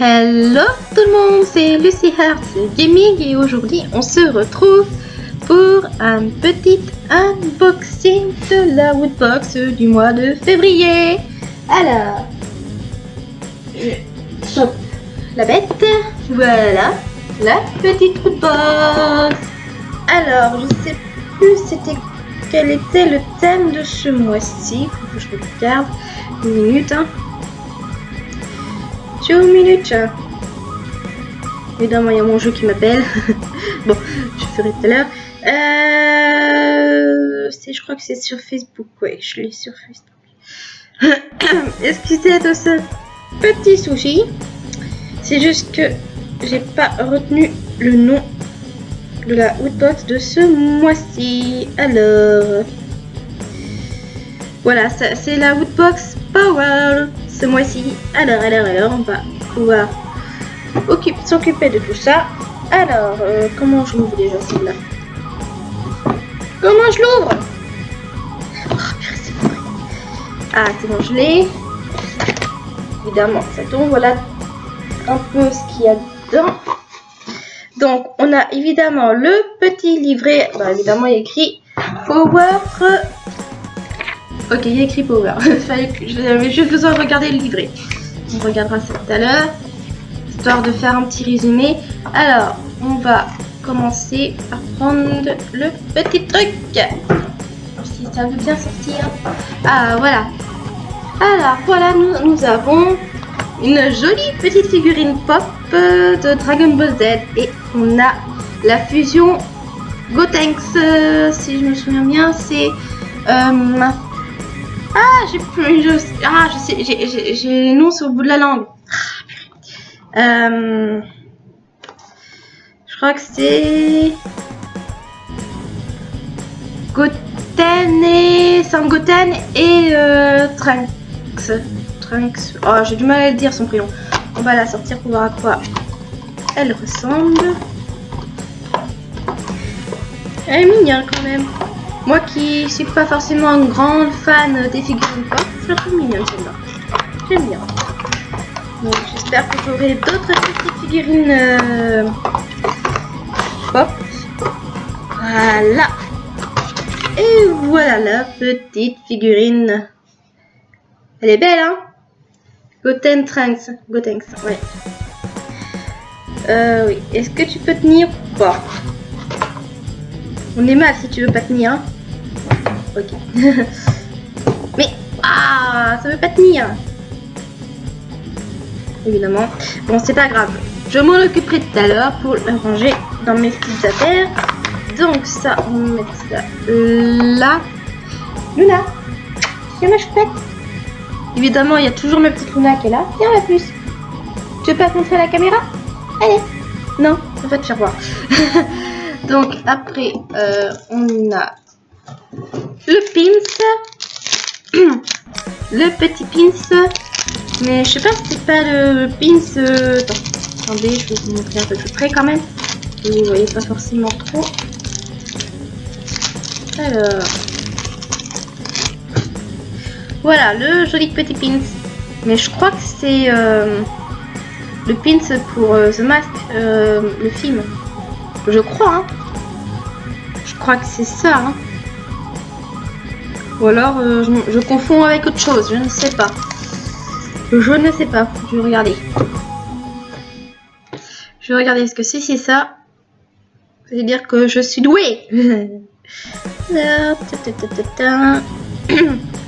Hello tout le monde, c'est Lucy Hearts Gaming et aujourd'hui on se retrouve pour un petit unboxing de la Woodbox du mois de février. Alors, je la bête, voilà, la petite Woodbox. Alors, je sais plus c'était quel était le thème de ce mois-ci, je regarde une minute. Hein. Two. Évidemment, il y a mon jeu qui m'appelle. bon, je ferai tout à l'heure. Euh, je crois que c'est sur Facebook. Ouais, je l'ai sur Facebook. Excusez de ce petit souci. C'est juste que j'ai pas retenu le nom de la Woodbox de ce mois-ci. Alors, voilà, c'est la Woodbox Power ce mois-ci. Alors, alors, alors, on va pouvoir s'occuper de tout ça. Alors, euh, comment je l'ouvre déjà celle-là Comment je l'ouvre? Ah, c'est bon, je l'ai. Évidemment, ça tombe. Voilà un peu ce qu'il y a dedans. Donc, on a évidemment le petit livret. Bah, évidemment, il y écrit Power Ok, il y a écrit Power. J'avais juste besoin de regarder le livret. On regardera ça tout à l'heure. Histoire de faire un petit résumé. Alors, on va commencer par prendre le petit truc. Si ça veut bien sortir. Ah, voilà. Alors, voilà, nous, nous avons une jolie petite figurine pop de Dragon Ball Z. Et on a la fusion Gotenks, euh, si je me souviens bien, c'est... Euh, ah, j'ai plus. Je, ah, je sais, j'ai les noms sur le bout de la langue. Euh, je crois que c'est. Goten et. Goten et euh, Trunks. Trunks. Oh, j'ai du mal à dire son prénom. On va la sortir pour voir à quoi elle ressemble. Elle est mignonne quand même. Moi qui suis pas forcément une grande fan des figurines pop, je la trouve mignonne celle-là. J'aime bien. Donc j'espère que j'aurai d'autres petites figurines euh, pop. Voilà. Et voilà la petite figurine. Elle est belle, hein? Goten Trunks. Gotenks, ouais. Euh, oui. Est-ce que tu peux tenir? Ou pas On est mal si tu veux pas tenir, hein Ok. Mais, ah, ça veut pas tenir. Évidemment. Bon, c'est pas grave. Je m'en occuperai tout à l'heure pour le ranger dans mes petites affaires. Donc ça, on va mettre ça là. Luna, viens ma choupette. Évidemment, il y a toujours ma petite Luna qui est là. Viens la plus. Tu veux pas te montrer à la caméra? Allez. Non, on va te faire voir. Donc après, euh, on a le pins, le petit pins, mais je sais pas si c'est pas le pins. Euh, attendez, je vais vous montrer un peu plus près quand même. Vous voyez pas forcément trop. Alors, voilà le joli petit pins. Mais je crois que c'est euh, le pins pour euh, The Mask, le film. Je crois, hein. Je crois que c'est ça, hein. Ou alors euh, je, confonds avec autre chose, je ne sais pas. Je ne sais pas, je vais regarder. Je vais regarder ce que c'est, c'est ça. C'est dire que je suis douée?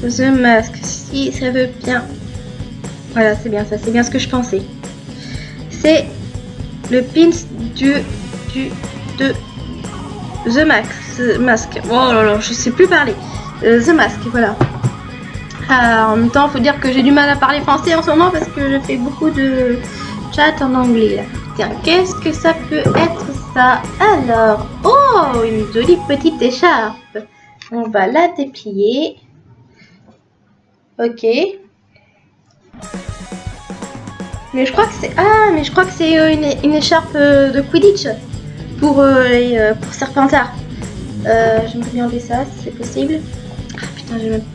The Mask, si ça veut bien. Voilà, c'est bien ça, c'est bien ce que je pensais. C'est le pins du, du The Max, Mask. Oh là là, je sais plus parler. Euh, The Mask, voilà. Ah, en même temps, faut dire que j'ai du mal à parler français en ce moment parce que je fais beaucoup de chat en anglais. Tiens, qu'est-ce que ça peut être ça? Alors, oh, une jolie petite écharpe. On va la déplier. Ok. Mais je crois que c'est ah, mais je crois que c'est une, une, écharpe de Quidditch pour, euh, euh, pour Serpentard. Euh, J'aimerais bien enlever ça si c'est possible. Ah Putain,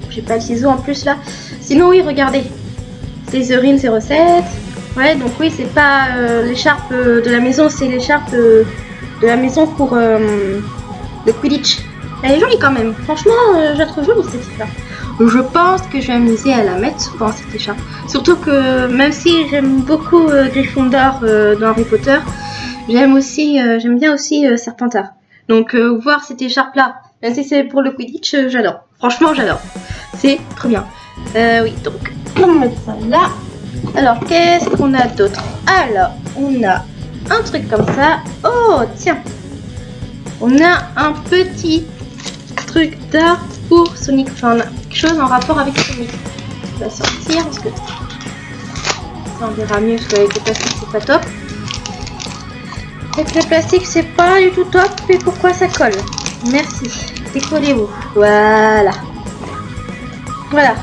j'ai pas le ciseau en plus là. Sinon, oui, regardez. Slytherin, c'est recette. Ouais, donc oui, c'est pas euh, l'écharpe euh, de la maison, c'est l'écharpe de la maison pour le Quidditch. Elle est jolie quand même. Franchement, je la trouve jolie cette écharpe. Je pense que je vais m'amuser à la mettre souvent cette écharpe. Surtout que même si j'aime beaucoup Gryffondor dans Harry Potter, j'aime aussi, euh, j'aime bien aussi euh, Serpentard. Donc euh, voir cette écharpe là, même si c'est pour le Quidditch, j'adore. Franchement, j'adore. C'est trop bien. Oui, donc on va mettre ça là. Alors, qu'est-ce qu'on a d'autre? Alors, on a un truc comme ça. Oh, tiens. On a un petit truc d'art pour Sonic. Enfin, on a quelque chose en rapport avec Sonic. On va sortir parce que ça on verra mieux parce qu'avec le plastique c'est pas top. Avec le plastique c'est pas du tout top. Et pourquoi ça colle Merci. Décollez-vous. Voilà. Voilà.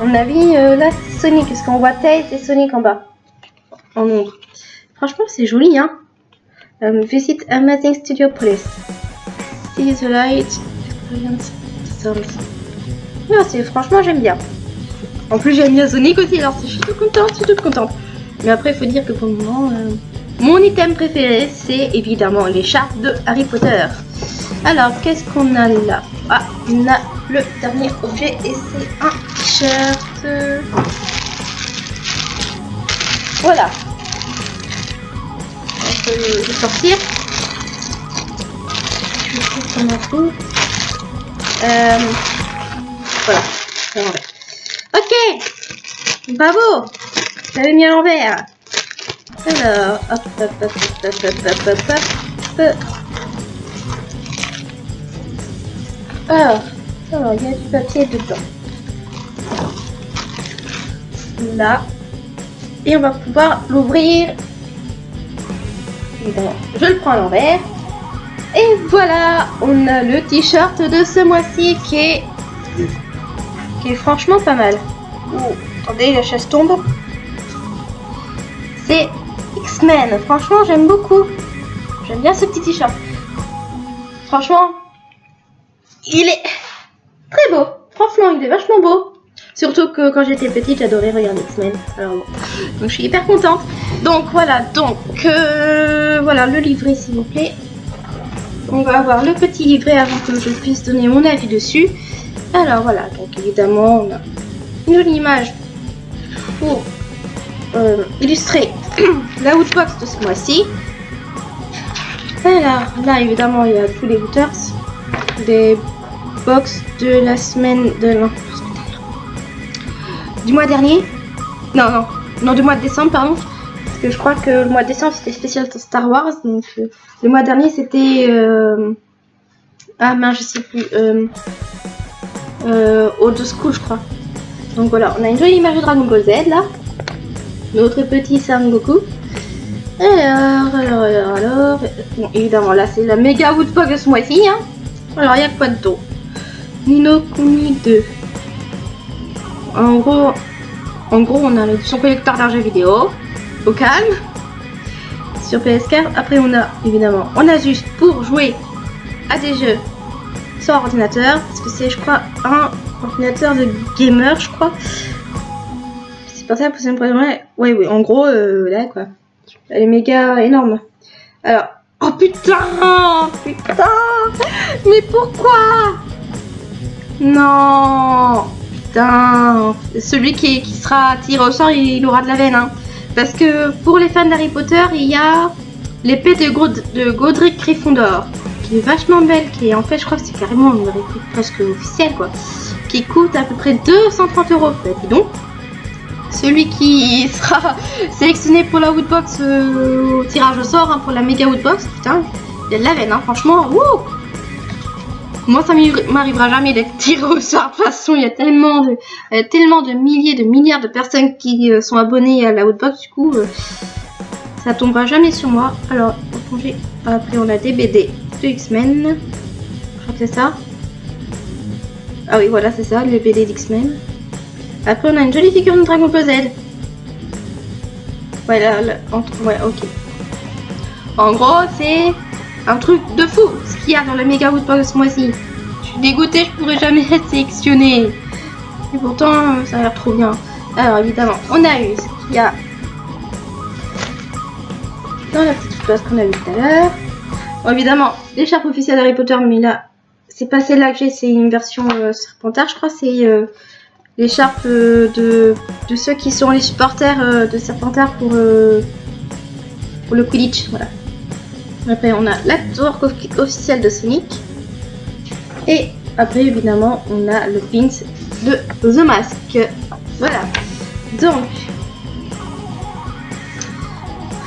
On a mis euh, là Sonic, parce qu'on voit Tails et Sonic en bas. En ombre. Franchement, c'est joli, hein. Um, visit Amazing Studio Police. See the light. Experience. Non, c'est franchement, j'aime bien. En plus, j'aime bien Sonic aussi, alors je suis toute contente, je suis toute contente. Mais après, il faut dire que pour le moment, euh, mon item préféré, c'est évidemment l'écharpe de Harry Potter. Alors, qu'est-ce qu'on a là? Ah, on a le dernier objet et c'est un t-shirt. Voilà. On peut le sortir. Je faire comme un coup. Euh, voilà. Ok. Bravo. J'avais mis à l'envers. Alors, hop, hop, hop, hop, hop, hop, hop, hop. Alors, alors, il y a du papier dedans. Là. Et on va pouvoir l'ouvrir. Je le prends à l'envers. Et voilà, on a le t-shirt de ce mois-ci qui est, qui est franchement pas mal. Oh, attendez, la chaise tombe. C'est Franchement, j'aime beaucoup. J'aime bien ce petit t-shirt. Franchement, il est très beau. Franchement, il est vachement beau. Surtout que quand j'étais petite, j'adorais regarder X-Men. Alors bon. Donc je suis hyper contente. Donc voilà, donc euh, voilà le livret s'il vous plaît. On va avoir le petit livret avant que je puisse donner mon avis dessus. Alors voilà, donc évidemment on a une image pour euh, illustrer la Woodbox de ce mois-ci. Là évidemment il y a tous les Wooters, des box de la semaine de du mois dernier. Non non non du mois de décembre pardon. Parce que je crois que le mois de décembre c'était spécial Star Wars donc euh, le mois dernier c'était euh, ah mince je sais plus euh, euh, Old School je crois. Donc voilà, on a une jolie image de Dragon Ball Z là. Notre petit Son Goku. Alors, alors, alors, alors. Bon, évidemment, là c'est la méga de ce mois-ci. Hein. Alors, il n'y a quoi de tôt? Nino Kuni 2. En gros, en gros, on a son collecteur d'argent vidéo. Au calme. Sur PS4. Après, on a évidemment, on a juste pour jouer à des jeux sur ordinateur. Parce que c'est, je crois, un ordinateur de gamer, je crois. Ça, pour ça me ouais, ouais, en gros, euh, là, quoi. Elle est méga énorme. Alors, oh putain, putain, mais pourquoi? Non, putain, celui qui, qui sera tiré au sort, il, aura de la veine, hein. Parce que pour les fans d'Harry Potter, il y a l'épée de, God- de Godric Gryffondor, qui est vachement belle, qui est en fait, je crois que c'est carrément une réplique presque officielle, quoi, qui coûte à peu près 230 euros. Dis donc. Celui qui sera sélectionné pour la Woodbox euh, au tirage au sort, hein, pour la méga Woodbox, putain, il y a de la veine, hein, franchement, wouh Moi, ça m'arrivera jamais d'être tiré au sort. De toute façon, il y a tellement de, tellement de milliers, de milliards de personnes qui euh, sont abonnées à la Woodbox, du coup, euh, ça tombera jamais sur moi. Alors, après, on a des BD de X-Men. Je crois que c'est ça. Ah oui, voilà, c'est ça, les BD d'X-Men. Après, on a une jolie figurine de Dragon Z. Ouais, là, là, entre... ouais, ok. En gros, c'est un truc de fou ce qu'il y a dans le Mega Woodbox ce mois-ci. Je suis dégoûtée, je pourrais jamais être sélectionnée. Et pourtant, ça a l'air trop bien. Alors évidemment, on a eu ce qu'il y a dans la petite place qu'on a vu tout à l'heure. Bon, évidemment, l'écharpe officielle Harry Potter, mais là, c'est pas celle-là que j'ai, c'est une version euh, Serpentard, je crois, c'est euh, l'écharpe euh, de, de ceux qui sont les supporters euh, de Serpentard pour, euh, pour le Quidditch, voilà. Après, on a l'acteur officiel de Sonic. Et après, évidemment, on a le pins de The Mask. Voilà. Donc,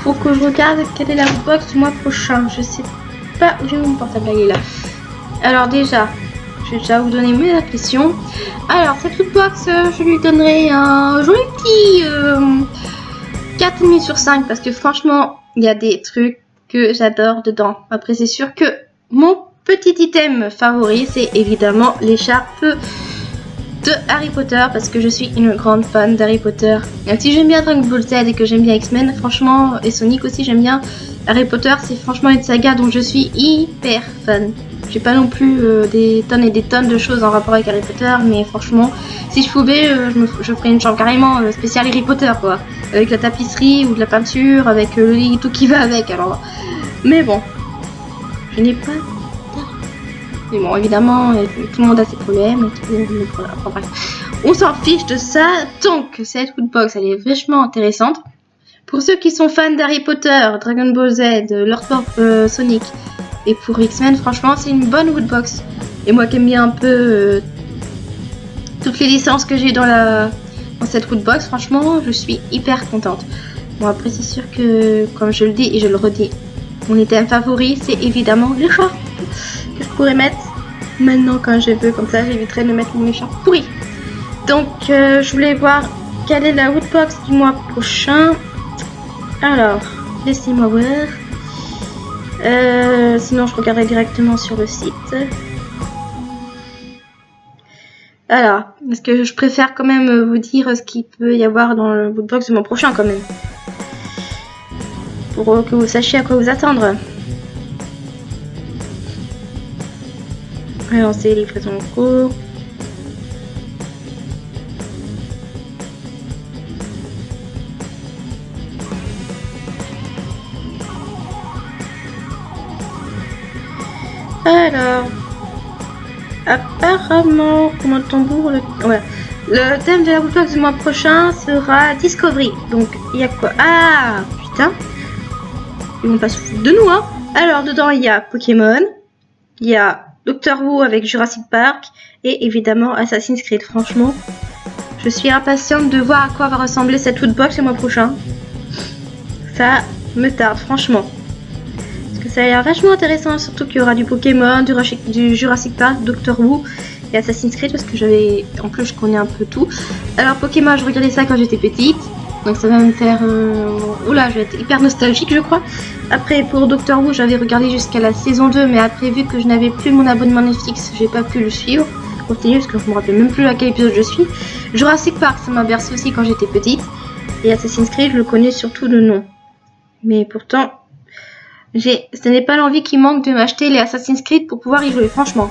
faut que je regarde quelle est la box du mois prochain. Je sais pas où j'ai mon portable. Est là. Alors déjà, je vais déjà vous donner mes impressions. Alors, cette box, euh, je lui donnerai un joli petit euh, 4,5 sur 5 parce que franchement, il y a des trucs que j'adore dedans. Après, c'est sûr que mon petit item favori, c'est évidemment l'écharpe de Harry Potter parce que je suis une grande fan d'Harry Potter. Même si j'aime bien Dragon Ball Z et que j'aime bien X-Men, franchement, et Sonic aussi, j'aime bien Harry Potter, c'est franchement une saga dont je suis hyper fan. J'ai pas non plus euh, des tonnes et des tonnes de choses en rapport avec Harry Potter, mais franchement, si je pouvais, euh, je, ferais une chambre carrément euh, spéciale Harry Potter, quoi. Avec la tapisserie ou de la peinture, avec le lit, tout qui va avec, alors. Mais bon, je n'ai pas mais bon, évidemment, tout le monde a ses problèmes. On s'en fiche de ça. Donc, cette Woodbox, elle est vachement intéressante. Pour ceux qui sont fans d'Harry Potter, Dragon Ball Z, Lord of euh, Sonic, et pour X-Men, franchement, c'est une bonne Woodbox. Et moi qui aime bien un peu euh, toutes les licences que j'ai dans, la, dans cette Woodbox, franchement, je suis hyper contente. Bon, après, c'est sûr que, comme je le dis et je le redis, mon item favori, c'est évidemment le que je pourrais mettre maintenant quand je veux. Comme ça, j'éviterai de mettre mes écharpes pourris. Donc, euh, je voulais voir quelle est la Woodbox du mois prochain. Alors, laissez-moi voir. Euh, sinon, je regarderai directement sur le site. Alors, est-ce que je préfère quand même vous dire ce qu'il peut y avoir dans le Woodbox du mois prochain quand même? Pour que vous sachiez à quoi vous attendre. Alors, c'est livraison en cours. Alors, apparemment, comme un tambour, le... Le thème de la bookbox du mois prochain sera Discovery. Donc, il y a quoi? Ah, putain. Ils vont pas se foutre de nous, hein. Alors, dedans, il y a Pokémon, il y a Doctor Who avec Jurassic Park et évidemment Assassin's Creed. Franchement, je suis impatiente de voir à quoi va ressembler cette Woodbox le mois prochain. Ça me tarde, franchement. Que ça a l'air vachement intéressant, surtout qu'il y aura du Pokémon, du, Jurassic Park, Doctor Who et Assassin's Creed parce que j'avais. En plus, je connais un peu tout. Alors, Pokémon, je regardais ça quand j'étais petite. Donc ça va me faire... Euh... Oula, je vais être hyper nostalgique je crois. Après pour Doctor Who j'avais regardé jusqu'à la saison 2 mais après vu que je n'avais plus mon abonnement Netflix j'ai pas pu le suivre. Continuer parce que je me rappelle même plus à quel épisode je suis. Jurassic Park ça m'a bercé aussi quand j'étais petite. Et Assassin's Creed je le connais surtout de nom. Mais pourtant j'ai, ce n'est pas l'envie qui manque de m'acheter les Assassin's Creed pour pouvoir y jouer franchement.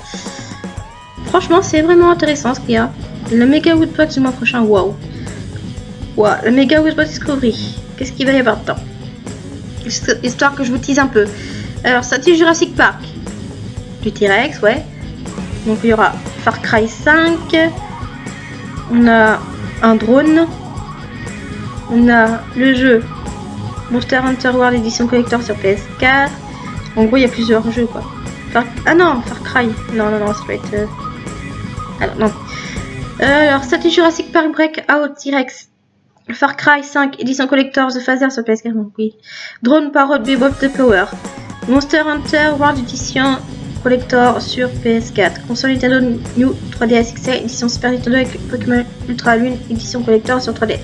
Franchement c'est vraiment intéressant ce qu'il y a. Le Mega Woodbox du mois prochain, waouh. Wow, la Mega Whisper Discovery. Qu'est-ce qu'il va y avoir dedans? Histoire que je vous tease un peu. Alors, ça Jurassic Park. Du T-Rex, ouais. Donc, il y aura Far Cry 5. On a un drone. On a le jeu Monster Hunter World Edition Collector sur PS4. En gros, il y a plusieurs jeux, quoi. Far... Ah non, Far Cry. Non, non, non, ça être... Euh... Alors, non. Euh, alors, dit Jurassic Park Breakout T-Rex. Far Cry 5, édition collector The Phaser sur PS4, donc oui. Drone Parrot Bebop The Power. Monster Hunter World Edition collector sur PS4. Console Nintendo New 3DS XL, édition Super Nintendo avec Pokémon Ultra Lune, édition collector sur 3DS.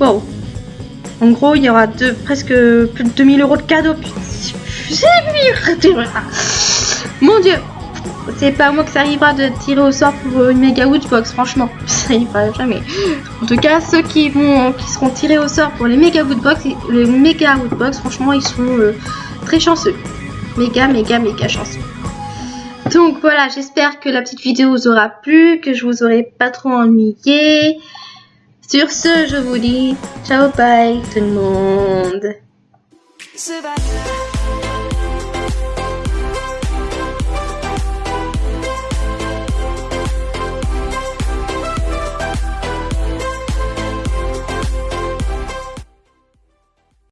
Wow. En gros, il y aura presque plus de 2000 euros de cadeaux. Mon dieu c'est pas moi que ça arrivera de tirer au sort pour une méga woodbox, franchement, ça arrivera jamais. En tout cas, ceux qui vont, qui seront tirés au sort pour les méga woodbox, les méga woodbox, franchement, ils sont euh, très chanceux, méga, méga, méga chanceux. Donc voilà, j'espère que la petite vidéo vous aura plu, que je vous aurai pas trop ennuyé. Sur ce, je vous dis ciao bye tout le monde.